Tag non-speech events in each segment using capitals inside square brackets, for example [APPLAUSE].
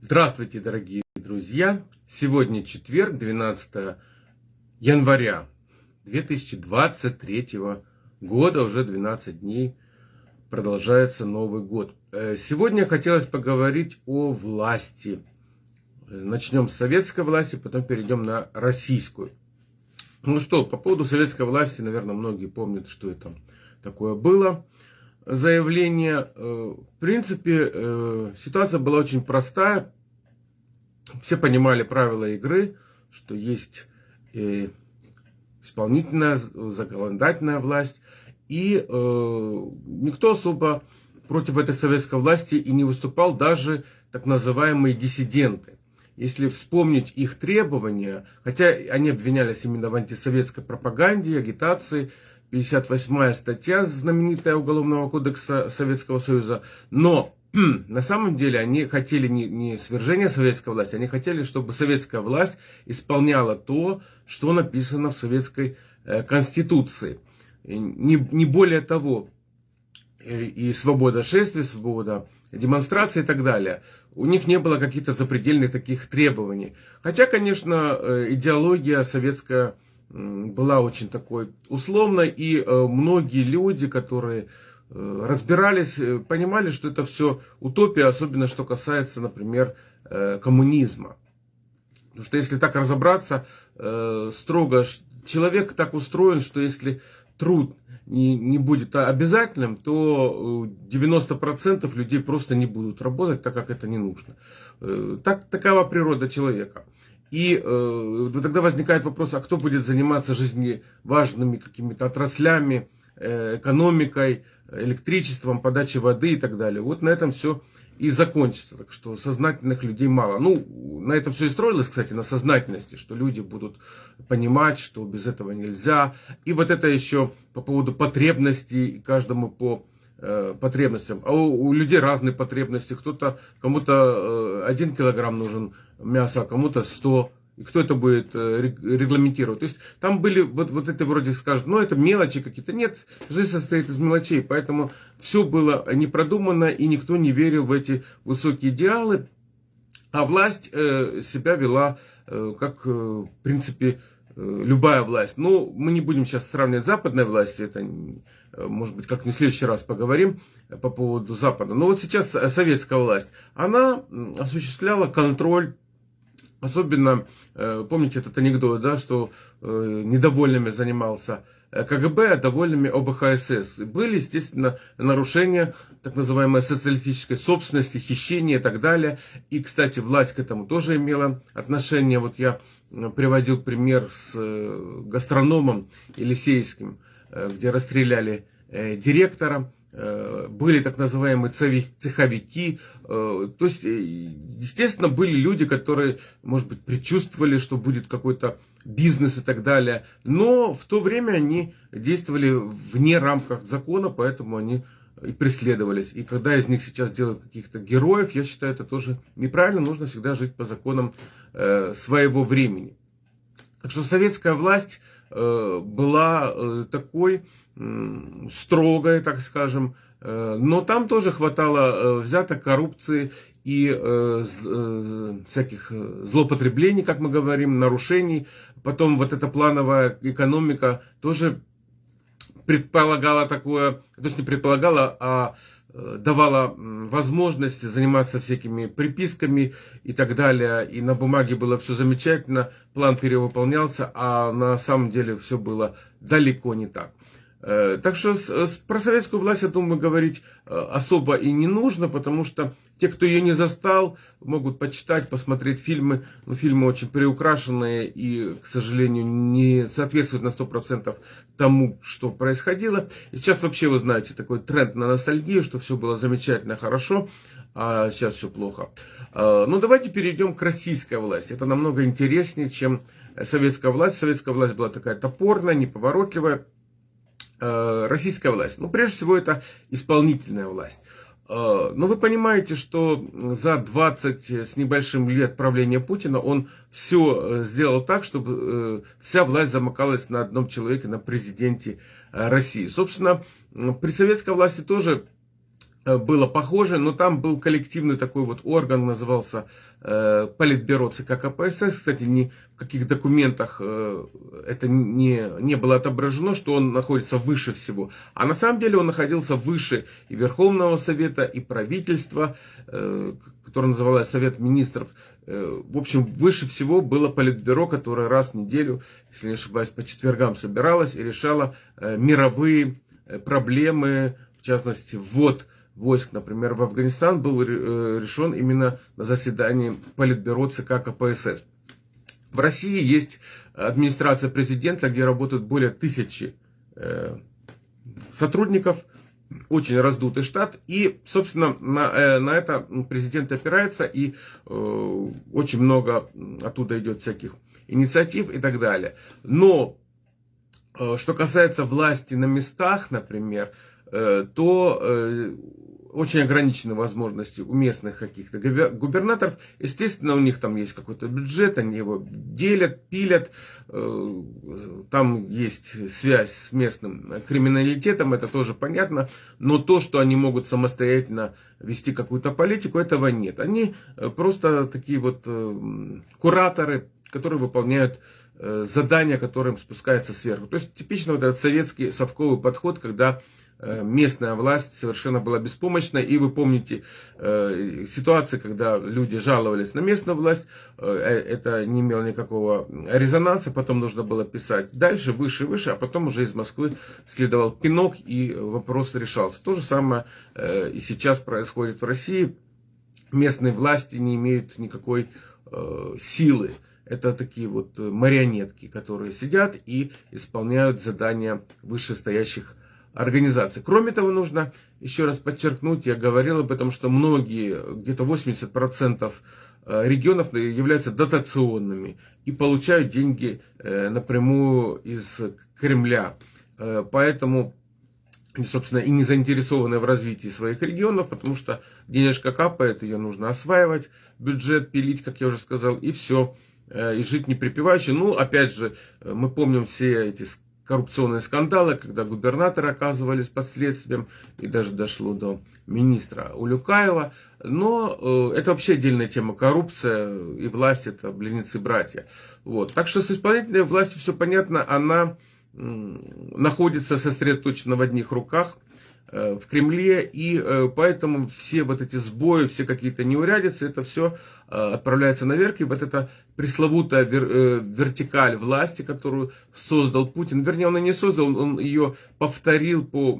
Здравствуйте, дорогие друзья! Сегодня четверг, 12 января 2023 года, уже 12 дней продолжается Новый год. Э, сегодня хотелось поговорить о власти. Начнем с советской власти, потом перейдем на российскую. Ну что, по поводу советской власти, наверное, многие помнят, что это такое было заявление. Э, в принципе, э, ситуация была очень простая. Все понимали правила игры, что есть э, исполнительная, законодательная власть. И никто особо против этой советской власти и не выступал, даже так называемые диссиденты. Если вспомнить их требования, хотя они обвинялись именно в антисоветской пропаганде, агитации, 58 статья знаменитая Уголовного кодекса Советского Союза. Но на самом деле они хотели не, не свержения советской власти, они хотели, чтобы советская власть исполняла то, что написано в советской э, конституции. И не, не более того, и, и свобода шествия, свобода демонстрации и так далее. У них не было каких-то запредельных таких требований. Хотя, конечно, э, идеология советская была очень такой условной, и э, многие люди, которые э, разбирались, э, понимали, что это все утопия, особенно что касается, например, коммунизма. Потому что если так разобраться строго, человек так устроен, что если труд не, не будет обязательным, то 90% людей просто не будут работать, так как это не нужно. Так, такова природа человека. И э, тогда возникает вопрос, а кто будет заниматься жизневажными какими-то отраслями, э, экономикой, электричеством, подачей воды и так далее. Вот на этом все и закончится. Так что сознательных людей мало. Ну, на этом все и строилось, кстати, на сознательности, что люди будут понимать, что без этого нельзя. И вот это еще по поводу потребностей, каждому по э, потребностям. А у, у людей разные потребности. Кто-то, кому-то э, один килограмм нужен мяса, кому-то 100. И кто это будет э, регламентировать? То есть там были вот, вот это вроде скажут, ну это мелочи какие-то. Нет, жизнь состоит из мелочей. Поэтому все было не продумано и никто не верил в эти высокие идеалы. А власть э, себя вела э, как, э, в принципе, э, любая власть. Ну, мы не будем сейчас сравнивать западной власти, это, э, может быть, как-нибудь в следующий раз поговорим по поводу Запада. Но вот сейчас советская власть, она осуществляла контроль Особенно, э, помните этот анекдот, да, что э, недовольными занимался э, КГБ, а довольными ОБХСС. Были, естественно, нарушения так называемой социалистической собственности, хищения и так далее. И, кстати, власть к этому тоже имела отношение. Вот я приводил пример с гастрономом Елисейским, где расстреляли директора были так называемые цеховики. Э, то есть, э, естественно, были люди, которые, может быть, предчувствовали, что будет какой-то бизнес и так далее. Но в то время они действовали вне рамках закона, поэтому они и преследовались. И когда из них сейчас делают каких-то героев, я считаю, это тоже неправильно. Нужно всегда жить по законам своего времени. Так что советская власть была такой строгое, так скажем. Э, но там тоже хватало э, взяток, коррупции и э, всяких злоупотреблений, как мы говорим, нарушений. Потом вот эта плановая экономика тоже предполагала такое, то есть не предполагала, а давала возможность заниматься всякими приписками и так далее. И на бумаге было все замечательно, план перевыполнялся, а на самом деле все было далеко не так. Э, так что про советскую власть, я думаю, говорить э, особо и не нужно, потому что те, кто ее не застал, могут почитать, посмотреть фильмы. Но фильмы очень приукрашенные и, к сожалению, не соответствуют на 100% тому, что происходило. И сейчас вообще, вы знаете, такой тренд на ностальгию, что все было замечательно, хорошо, а сейчас все плохо. Э, ну, давайте перейдем к российской власти. Это намного интереснее, чем советская власть. Советская власть была такая топорная, неповоротливая Э, российская власть? Ну, прежде всего, это исполнительная власть. Э, но вы понимаете, что за 20 с небольшим лет правления Путина он все э, сделал так, чтобы вся власть замыкалась на одном человеке, на президенте России. Собственно, при советской власти тоже было похоже, но там был коллективный такой вот орган, назывался э, Политбюро ЦК КПСС. Кстати, ни в каких документах э, это не, не было отображено, что он находится выше всего. А на самом деле он находился выше и Верховного Совета, и правительства, э, которое называлось Совет Министров. Э, в общем, выше всего было Политбюро, которое раз в неделю, если не ошибаюсь, по четвергам собиралось и решало э, мировые э, проблемы, в частности, ввод войск, например, в Афганистан был э, решен именно на заседании Политбюро ЦК КПСС. В России есть администрация президента, где работают более тысячи э, сотрудников, очень раздутый штат, и, собственно, на, э, на это президент опирается, и очень много оттуда идет всяких инициатив и так далее. Но, что касается власти на местах, например, то очень ограничены возможности у местных каких-то губернаторов. Естественно, у них там есть какой-то бюджет, они его делят, пилят. Э, там есть связь с местным криминалитетом, это тоже понятно. Но то, что они могут самостоятельно вести какую-то политику, этого нет. Они э, просто такие вот э, кураторы, которые выполняют задания, которым спускается сверху. То есть типично вот этот советский совковый подход, когда Э, местная власть совершенно была беспомощна. И вы помните э, ситуации, когда люди жаловались на местную власть, э, это не имело никакого резонанса, потом нужно было писать дальше, выше, выше, а потом уже из Москвы следовал пинок и вопрос решался. То же самое и сейчас происходит в России. Местные власти не имеют никакой силы. Это такие вот марионетки, которые сидят и исполняют задания вышестоящих организации. Кроме того, нужно еще раз подчеркнуть, я говорил об этом, что многие, где-то 80% э, регионов являются дотационными и получают деньги э, напрямую из Кремля. Э, поэтому собственно, и не заинтересованы в развитии своих регионов, потому что денежка капает, ее нужно осваивать, бюджет пилить, как я уже сказал, и все, и жить не припеваючи. Ну, опять же, мы помним все эти коррупционные скандалы, когда губернаторы оказывались под следствием, и даже дошло до министра Улюкаева. Но э, это вообще отдельная тема. Коррупция и власть это близнецы-братья. Вот. Так что с исполнительной властью все понятно, она находится сосредоточена в одних руках. Э, в Кремле, и э, поэтому все вот эти сбои, все какие-то неурядицы, это все э, отправляется наверх, и вот эта пресловутая вертикаль власти, которую создал Путин, вернее, он ее не создал, он ее повторил по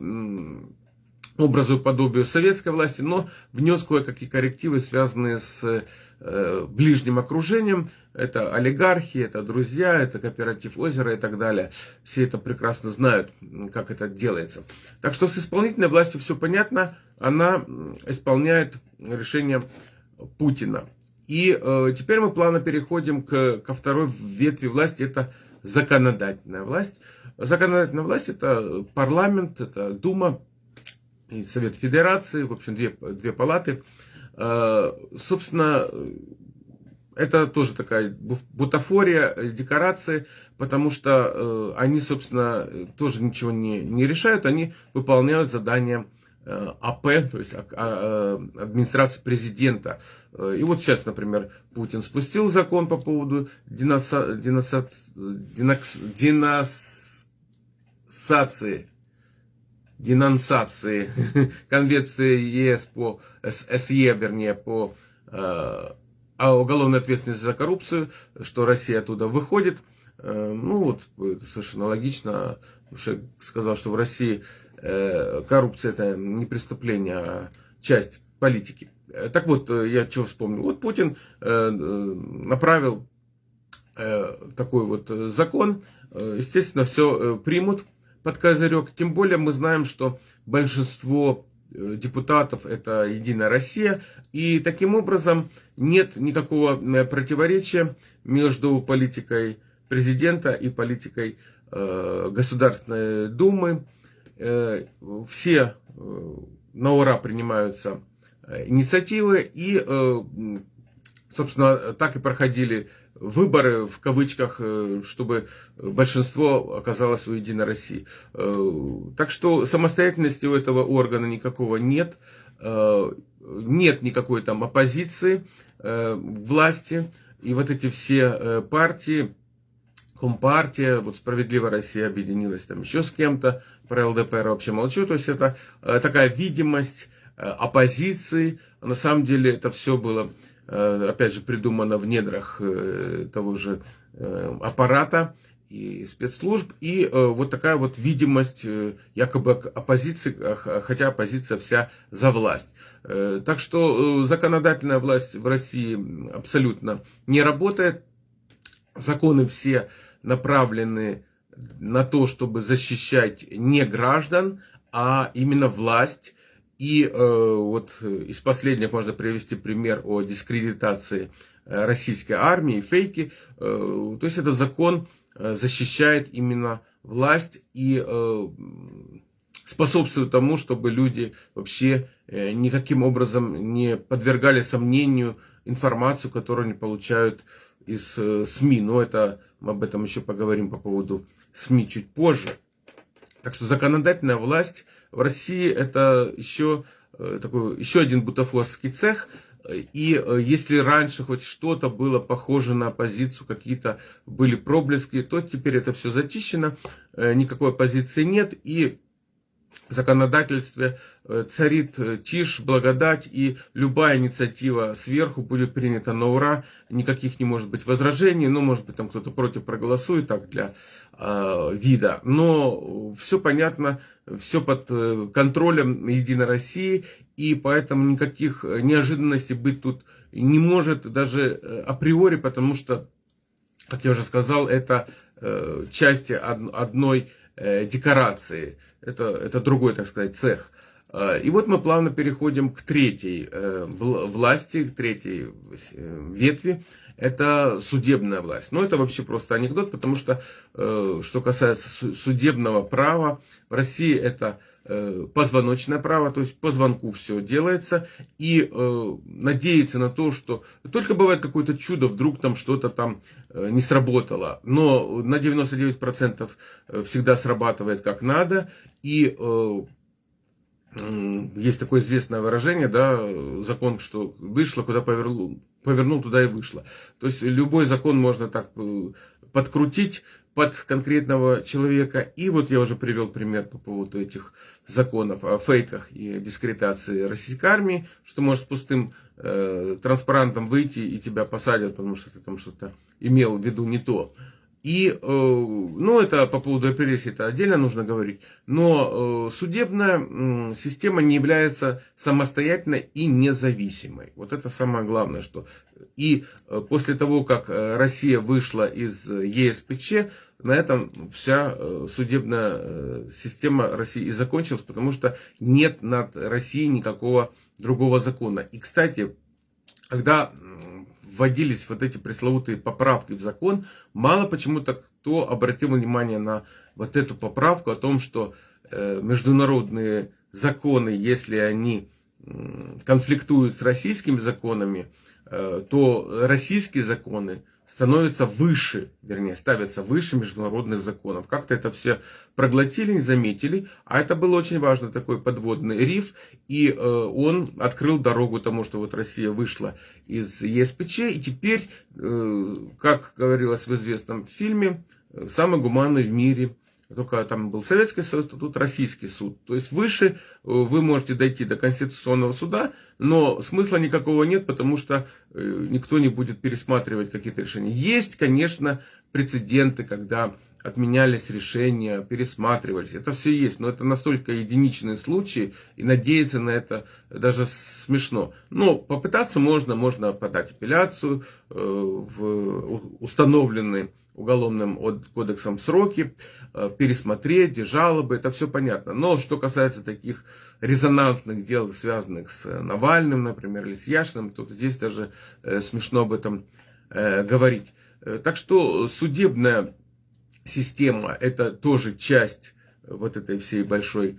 образу и подобию советской власти, но внес кое-какие коррективы, связанные с ближним окружением. Это олигархи, это друзья, это кооператив озера и так далее. Все это прекрасно знают, как это делается. Так что с исполнительной властью все понятно. Она исполняет решение Путина. И э, теперь мы плавно переходим к, ко второй ветви власти. Это законодательная власть. Законодательная власть это парламент, это Дума и Совет Федерации, в общем, две, две палаты. Э, собственно, это тоже такая бутафория, э, декорации, потому что э, они, собственно, тоже ничего не, не решают, они выполняют задания АП, то есть а, а, администрации президента. И вот сейчас, например, Путин спустил закон по поводу денаса, денаса, денакс, денасации денонсации [LAUGHS] Конвенции ЕС по СЕ, вернее, по э, уголовной ответственности за коррупцию, что Россия оттуда выходит. Э, ну вот, это совершенно логично. Уже сказал, что в России э, коррупция это не преступление, а часть политики. Э, так вот, я чего вспомнил. Вот Путин направил такой вот закон. Естественно, все примут под козырек. Тем более мы знаем, что большинство депутатов это Единая Россия. И таким образом нет никакого э, противоречия между политикой президента и политикой э, Государственной Думы. Э, все э, на ура принимаются э, инициативы и, э, собственно, так и проходили выборы, в кавычках, э, чтобы большинство оказалось у Единой России. Э, так что самостоятельности у этого органа никакого нет. нет никакой там оппозиции власти, и вот эти все партии, Компартия, вот Справедливая Россия объединилась там еще с кем-то, про ЛДПР вообще молчу, то есть это такая видимость оппозиции, на самом деле это все было, опять же, придумано в недрах того же аппарата, и спецслужб, и э, вот такая вот видимость э, якобы оппозиции, хотя оппозиция вся за власть. Э, так что э, законодательная власть в России абсолютно не работает. Законы все направлены на то, чтобы защищать не граждан, а именно власть. И э, вот из последних можно привести пример о дискредитации э, российской армии, фейки. Э, то есть это закон Э, защищает именно власть и э, способствует тому, чтобы люди вообще э, никаким образом не подвергали сомнению информацию, которую они получают из СМИ. Но это мы об этом еще поговорим по поводу СМИ чуть позже. Так что законодательная власть в России это еще такой еще один бутафорский цех, и э, если раньше хоть что-то было похоже на оппозицию, какие-то были проблески, то теперь это все зачищено, э, никакой оппозиции нет. И в законодательстве э, царит тишь, благодать, и любая инициатива сверху будет принята на ура, никаких не может быть возражений, ну, может быть, там кто-то против проголосует, так, для э, вида, но все понятно, все под контролем Единой России, и поэтому никаких э, неожиданностей быть тут не может даже э, априори, потому что, как я уже сказал, это э, части одной декорации, это, это другой, так сказать, цех. И вот мы плавно переходим к третьей власти, к третьей ветви. Это судебная власть. Но это вообще просто анекдот, потому что, что касается судебного права, в России это Э, позвоночное право, то есть по звонку все делается, и э, надеяться на то, что только бывает какое-то чудо, вдруг там что-то там э, не сработало, но на 99% э, всегда срабатывает как надо, и э, есть такое известное выражение, да, закон, что вышло, куда повернул, повернул, туда и вышло. То есть любой закон можно так э, подкрутить, под конкретного человека. И вот я уже привел пример по поводу этих законов о фейках и дискредитации российской армии, что может с пустым э, транспарантом выйти и тебя посадят, потому что ты там что-то имел в виду не то. И, э, ну, это по поводу репрессий, это отдельно нужно говорить. Но э, судебная система не является самостоятельной и независимой. Вот это самое главное, что... И э, после того, как Россия вышла из ЕСПЧ, на этом вся судебная система России и закончилась, потому что нет над Россией никакого другого закона. И, кстати, когда вводились вот эти пресловутые поправки в закон, мало почему-то кто обратил внимание на вот эту поправку о том, что э, международные законы, если они конфликтуют с российскими законами, то российские законы становятся выше, вернее, ставятся выше международных законов. Как-то это все проглотили, не заметили, а это был очень важный такой подводный риф, и э, он открыл дорогу тому, что вот Россия вышла из ЕСПЧ, и теперь, э, как говорилось в известном фильме, самый гуманный в мире только там был Советский а тут Российский суд. То есть выше э, вы можете дойти до Конституционного суда, но смысла никакого нет, потому что э, никто не будет пересматривать какие-то решения. Есть, конечно, прецеденты, когда отменялись решения, пересматривались. Это все есть, но это настолько единичные случаи, и надеяться на это даже смешно. Но попытаться можно, можно подать апелляцию э, в установленные уголовным кодексом сроки, э, пересмотреть, жалобы, это все понятно. Но что касается таких резонансных дел, связанных с Навальным, например, или с Яшиным, то здесь даже э, смешно об этом э, говорить. Так что судебная система это тоже часть вот этой всей большой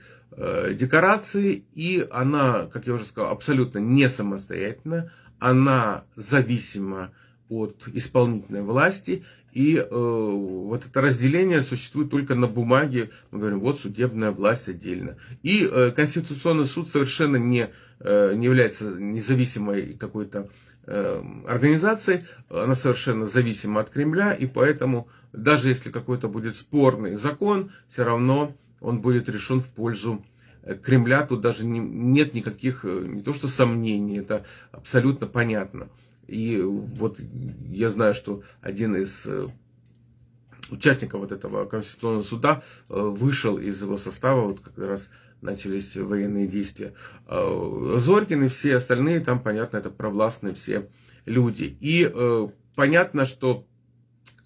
декорации, и она, как я уже сказал, абсолютно не самостоятельна, она зависима от исполнительной власти, и э, вот это разделение существует только на бумаге. Мы говорим, вот судебная власть отдельно. И э, Конституционный суд совершенно не, э, не является независимой какой-то э, организацией. Она совершенно зависима от Кремля. И поэтому, даже если какой-то будет спорный закон, все равно он будет решен в пользу э, Кремля. Тут даже не, нет никаких, э, не то что сомнений, это абсолютно понятно. И вот я знаю, что один из э, участников вот этого Конституционного суда э, вышел из его состава, вот как раз начались военные действия. Э, Зорькин и все остальные, там, понятно, это провластные все люди. И понятно, что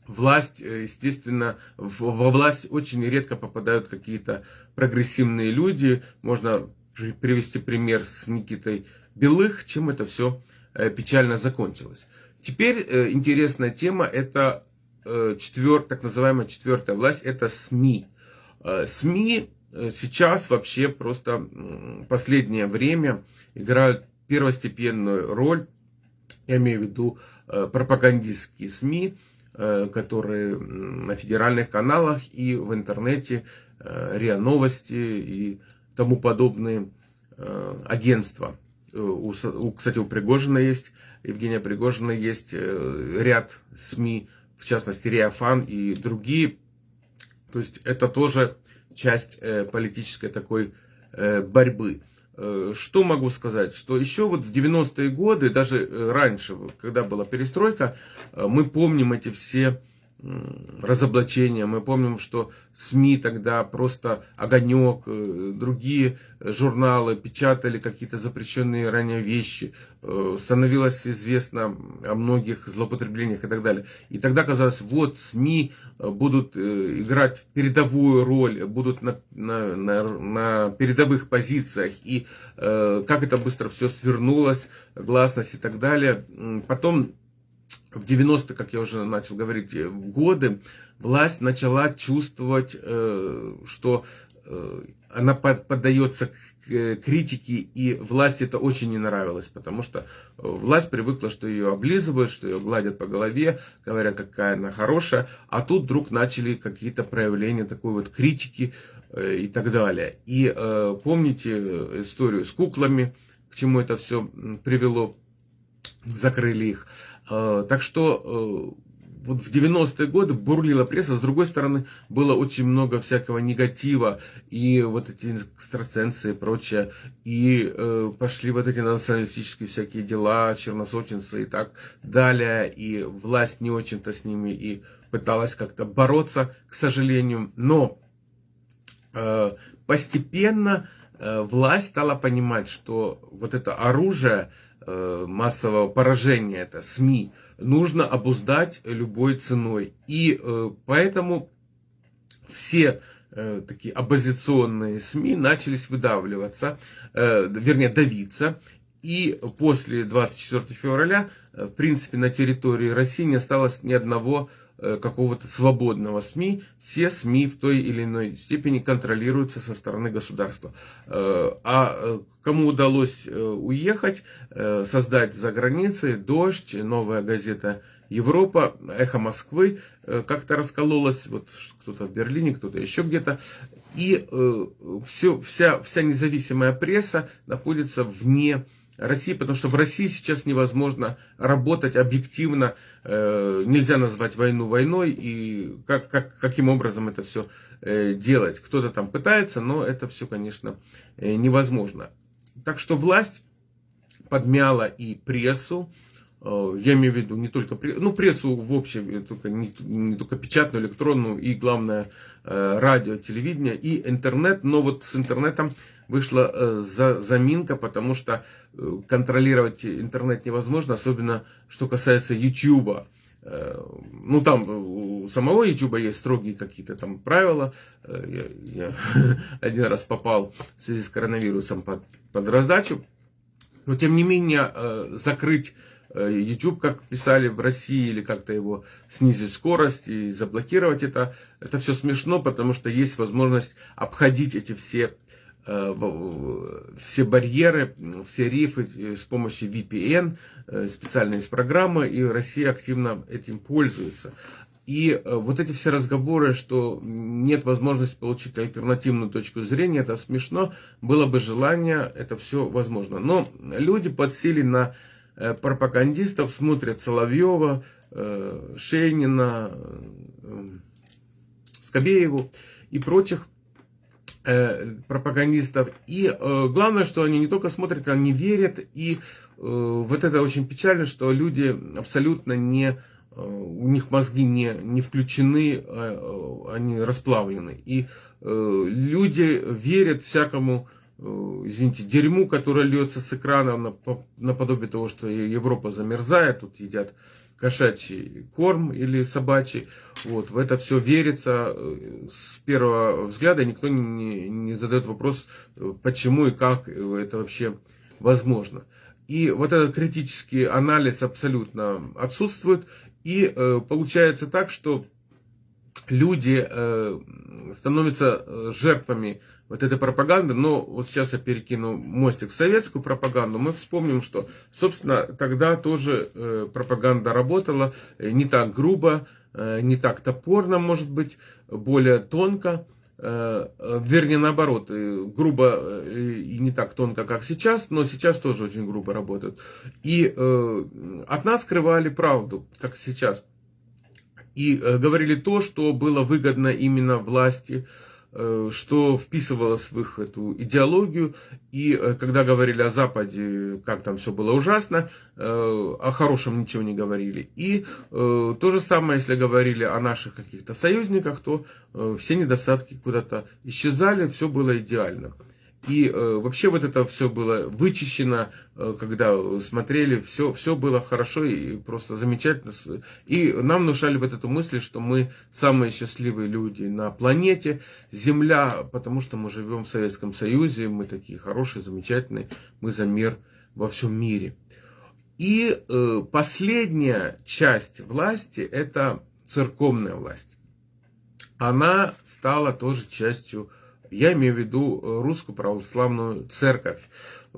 власть, естественно, во власть очень редко попадают какие-то прогрессивные люди. Можно привести пример с Никитой Белых, чем это все печально закончилось. Теперь э, интересная тема, это э, четвер, так называемая четвертая власть, это СМИ. СМИ сейчас вообще просто последнее время играют первостепенную роль, я имею в виду пропагандистские СМИ, которые на федеральных каналах и в интернете, РИА Новости и тому подобные агентства. Э, у, у, кстати, у Пригожина есть, Евгения Пригожина есть э, ряд СМИ, в частности, Реафан и другие. То есть это тоже часть э, политической такой борьбы. Что могу сказать? Что еще вот в 90-е годы, даже раньше, когда была перестройка, мы помним эти все разоблачения. Мы помним, что СМИ тогда просто огонек, э, другие журналы печатали какие-то запрещенные ранее вещи. Э, становилось известно о многих злоупотреблениях и так далее. И тогда казалось, вот СМИ э, будут играть передовую роль, будут на, на, на, на передовых позициях. И как это быстро все свернулось, гласность и так далее. Потом в 90-е, как я уже начал говорить, э, годы, власть начала чувствовать, э, что э, она поддается критике, и власти это очень не нравилось, потому что власть привыкла, что ее облизывают, что ее гладят по голове, говорят, какая она хорошая, а тут вдруг начали какие-то проявления такой вот критики и так далее. И помните историю с куклами, к чему это все привело, закрыли их. А, так что э, вот в 90-е годы бурлила пресса, с другой стороны, было очень много всякого негатива, и вот эти экстрасенсы и прочее, и э, пошли вот эти националистические всякие дела, черносотенцы и так далее, и власть не очень-то с ними и пыталась как-то бороться, к сожалению, но э, постепенно э, власть стала понимать, что вот это оружие, массового поражения, это СМИ, нужно обуздать любой ценой. И э, поэтому все э, такие оппозиционные СМИ начались выдавливаться, вернее давиться. И после 24 февраля, в принципе, на территории России не осталось ни одного Э, какого-то свободного СМИ, все СМИ в той или иной степени контролируются со стороны государства. Э, а э, кому удалось уехать, создать за границей «Дождь», «Новая газета Европа», «Эхо Москвы», как-то раскололась, вот кто-то в Берлине, кто-то еще где-то, и все, вся, вся независимая пресса находится вне России, потому что в России сейчас невозможно работать объективно, э, нельзя назвать войну войной, и как, как, каким образом это все э, делать. Кто-то там пытается, но это все, конечно, э, невозможно. Так что власть подмяла и прессу, э, я имею в виду не только ну, прессу в общем, только, не, не только печатную, электронную, и главное э, радио, телевидение, и интернет, но вот с интернетом вышла э, за, заминка, потому что э, контролировать интернет невозможно, особенно что касается YouTube. Э, ну, там у самого YouTube есть строгие какие-то там правила. Я, я [LAUGHS] один раз попал в связи с коронавирусом под, под раздачу. Но, тем не менее, закрыть YouTube, как писали в России, или как-то его снизить скорость и заблокировать это, это все смешно, потому что есть возможность обходить эти все все барьеры, все рифы с помощью VPN, специальные программы, и Россия активно этим пользуется. И вот эти все разговоры, что нет возможности получить альтернативную точку зрения, это смешно. Было бы желание, это все возможно. Но люди подсели на пропагандистов, смотрят Соловьева, Шейнина, Скобееву и прочих э, пропагандистов. И э, главное, что они не только смотрят, они верят. И э, вот это очень печально, что люди абсолютно не, э, у них мозги не, не включены, э, они расплавлены. И э, люди верят всякому, э, извините, дерьму, которое льется с экрана наподобие того, что Европа замерзает, тут едят кошачий корм или собачий. Вот, в это все верится э, с первого взгляда, никто не, не, не задает вопрос, э, почему и как это вообще возможно. И вот этот критический анализ абсолютно отсутствует. И э, получается так, что люди э, становятся э, жертвами вот этой пропаганды, но вот сейчас я перекину мостик в советскую пропаганду, мы вспомним, что, собственно, тогда тоже э, пропаганда работала э, не так грубо, э, не так топорно, может быть, более тонко, вернее, наоборот, грубо и не так тонко, как сейчас, но сейчас тоже очень грубо работают. И от нас скрывали правду, как сейчас. И говорили то, что было выгодно именно власти, что вписывалось в их эту идеологию. И э, когда говорили о Западе, как там все было ужасно, э, о хорошем ничего не говорили. И то же самое, если говорили о наших каких-то союзниках, то все недостатки куда-то исчезали, все было идеально. И э, вообще вот это все было вычищено, э, когда смотрели, все, все было хорошо и просто замечательно. И нам внушали вот эту мысль, что мы самые счастливые люди на планете, Земля, потому что мы живем в Советском Союзе, мы такие хорошие, замечательные, мы за мир во всем мире. И э, последняя часть власти это церковная власть. Она стала тоже частью я имею в виду э, русскую православную церковь,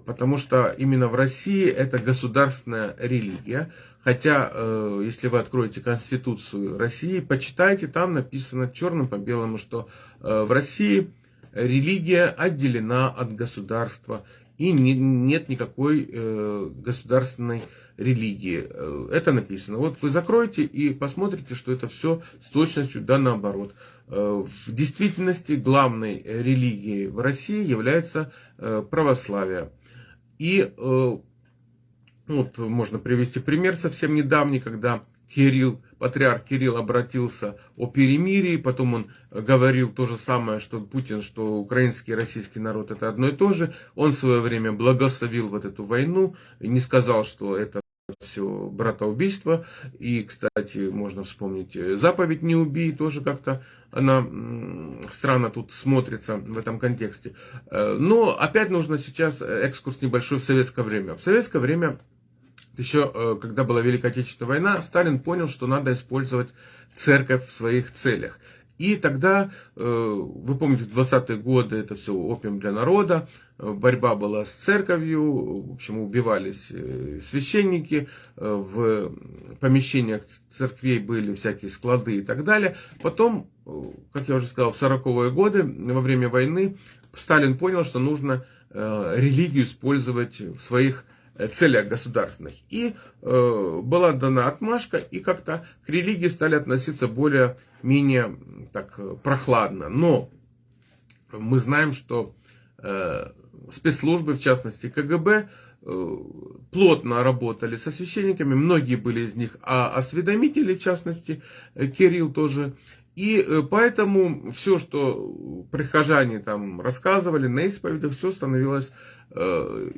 потому что именно в России это государственная религия. Хотя, э, если вы откроете Конституцию России, почитайте, там написано черным по белому, что э, в России религия отделена от государства и нет никакой государственной религии. Это написано. Вот вы закроете и посмотрите, что это все с точностью да наоборот. Э, в действительности главной религией в России является э, православие. И э, вот можно привести пример совсем недавний, когда Кирилл, патриарх Кирилл обратился о перемирии, потом он говорил то же самое, что Путин, что украинский и российский народ это одно и то же. Он в свое время благословил вот эту войну, не сказал, что это все братоубийство. И, кстати, можно вспомнить э, заповедь «Не убей», тоже как-то она странно тут смотрится в этом контексте. Э, но опять нужно сейчас экскурс небольшой в советское время. В советское время, еще э, когда была Великая Отечественная война, Сталин понял, что надо использовать церковь в своих целях. И тогда, э, вы помните, в 20-е годы это все опиум для народа, э, борьба была с церковью, в общем, убивались э, священники, в помещениях церквей были всякие склады и так далее. Потом, как я уже сказал, в 40-е годы, во время войны, Сталин понял, что нужно религию использовать в своих целях государственных. И э, была дана отмашка, и как-то к религии стали относиться более-менее так прохладно. Но мы знаем, что э, спецслужбы, в частности КГБ, э, плотно работали со священниками, многие были из них а осведомители, в частности, э, Кирилл тоже. И э, поэтому все, что прихожане там рассказывали на исповедях, все становилось э,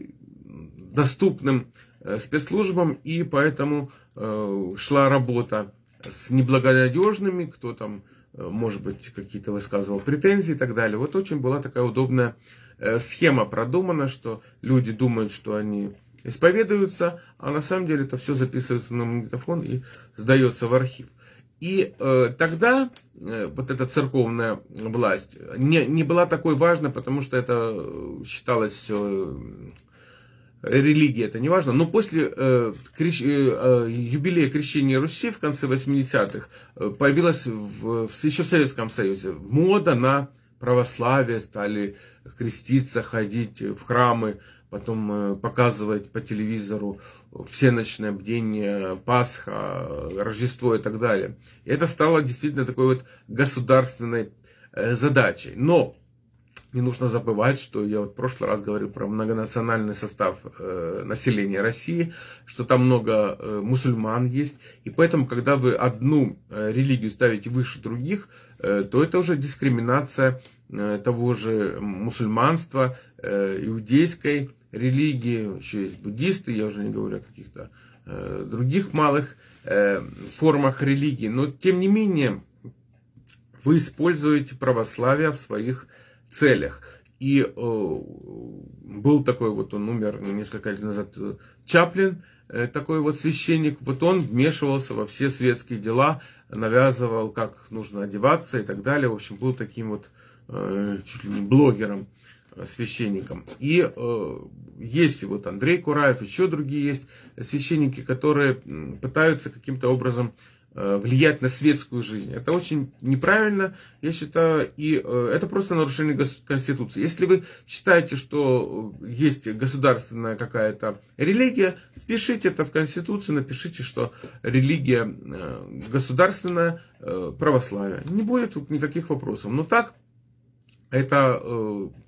доступным э, спецслужбам, и поэтому э, шла работа с неблагонадежными, кто там, э, может быть, какие-то высказывал претензии и так далее. Вот очень была такая удобная схема продумана, что люди думают, что они исповедуются, а на самом деле это все записывается на магнитофон и сдается в архив. И э, тогда э, вот эта церковная власть не, не была такой важной, потому что это считалось все религия, это не важно. Но после э, крещ, э, юбилея крещения Руси в конце 80-х э, появилась в, в, еще в Советском Союзе мода на православие, стали креститься, ходить в храмы, потом э, показывать по телевизору всеночное бдение, Пасха, Рождество и так далее. И это стало действительно такой вот государственной э, задачей. Но не нужно забывать, что я вот в прошлый раз говорил про многонациональный состав э, населения России, что там много э, мусульман есть, и поэтому, когда вы одну э, религию ставите выше других, э, то это уже дискриминация э, того же мусульманства, э, иудейской религии, еще есть буддисты, я уже не говорю о каких-то э, других малых э, формах религии, но тем не менее вы используете православие в своих целях. И э, был такой вот, он умер несколько лет назад, э, Чаплин, э, такой вот священник, вот он вмешивался во все светские дела, навязывал, как нужно одеваться и так далее. В общем, был таким вот э, чуть ли не блогером, э, священником. И э, есть вот Андрей Кураев, еще другие есть священники, которые пытаются каким-то образом влиять на светскую жизнь. Это очень неправильно, я считаю, и э, это просто нарушение Конституции. Если вы считаете, что есть государственная какая-то религия, впишите это в Конституцию, напишите, что религия э, государственная, православие. Не будет тут никаких вопросов. Но так, это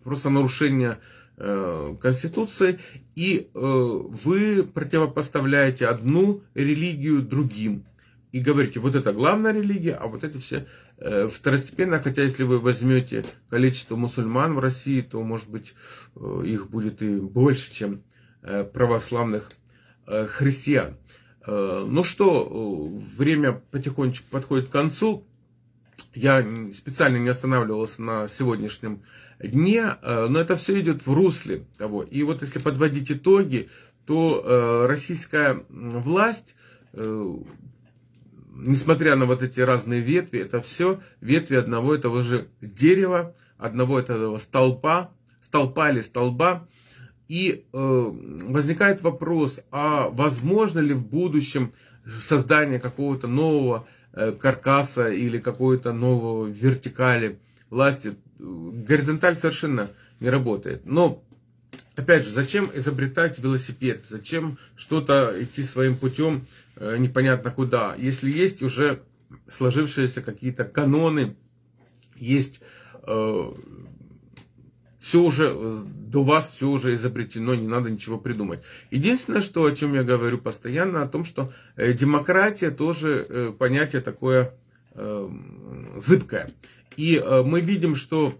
просто нарушение Конституции, и вы противопоставляете одну религию другим и говорите, вот это главная религия, а вот это все э, второстепенно, хотя если вы возьмете количество мусульман в России, то, может быть, э, их будет и больше, чем э, православных христиан. Ну что, время потихонечку подходит к концу. Я специально не останавливался на сегодняшнем дне, но это все идет в русле того. И вот если подводить итоги, то российская власть несмотря на вот эти разные ветви, это все ветви одного и того же дерева, одного и того столпа, столпа или столба. И э, возникает вопрос, а возможно ли в будущем создание какого-то нового э, каркаса или какой-то нового вертикали власти? Горизонталь совершенно не работает. Но опять же, зачем изобретать велосипед? Зачем что-то идти своим путем э, непонятно куда? Если есть уже сложившиеся какие-то каноны, есть э, все уже, до вас все уже изобретено, не надо ничего придумать. Единственное, что, о чем я говорю постоянно, о том, что э, демократия тоже э, понятие такое э, зыбкое. И э, мы видим, что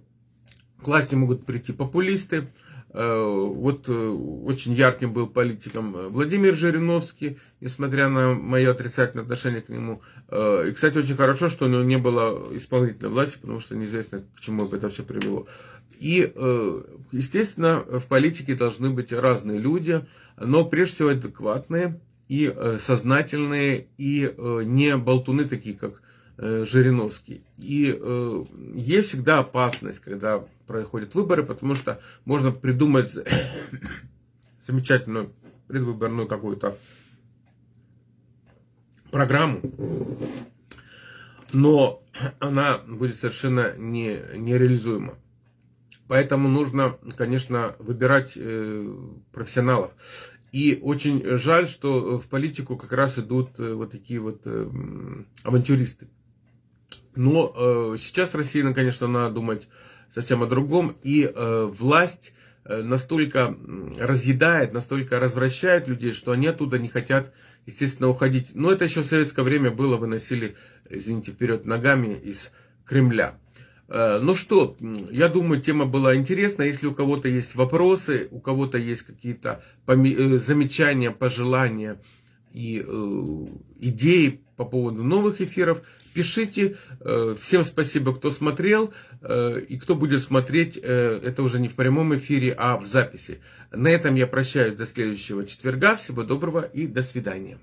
к власти могут прийти популисты, Э, вот э, очень ярким был политиком э, Владимир Жириновский, несмотря на мое отрицательное отношение к нему. И, кстати, очень хорошо, что у него не было исполнительной власти, потому что неизвестно, к чему это все привело. И, естественно, в политике должны быть разные люди, но прежде всего адекватные и сознательные, и не болтуны такие, как Э, Жириновский. И э, есть всегда опасность, когда проходят выборы, потому что можно придумать [COUGHS] замечательную предвыборную какую-то программу, но [COUGHS] она будет совершенно не, нереализуема. Поэтому нужно, конечно, выбирать э, профессионалов. И очень жаль, что в политику как раз идут э, вот такие вот э, авантюристы. Но э, сейчас России, конечно, надо думать совсем о другом. И э, власть э, настолько разъедает, настолько развращает людей, что они оттуда не хотят, естественно, уходить. Но это еще в советское время было, выносили, извините, вперед ногами из Кремля. Э, ну что, я думаю, тема была интересна. Если у кого-то есть вопросы, у кого-то есть какие-то э, замечания, пожелания и идеи по поводу новых эфиров, пишите. Э, всем спасибо, кто смотрел. Э, и кто будет смотреть, э, это уже не в прямом эфире, а в записи. На этом я прощаюсь до следующего четверга. Всего доброго и до свидания.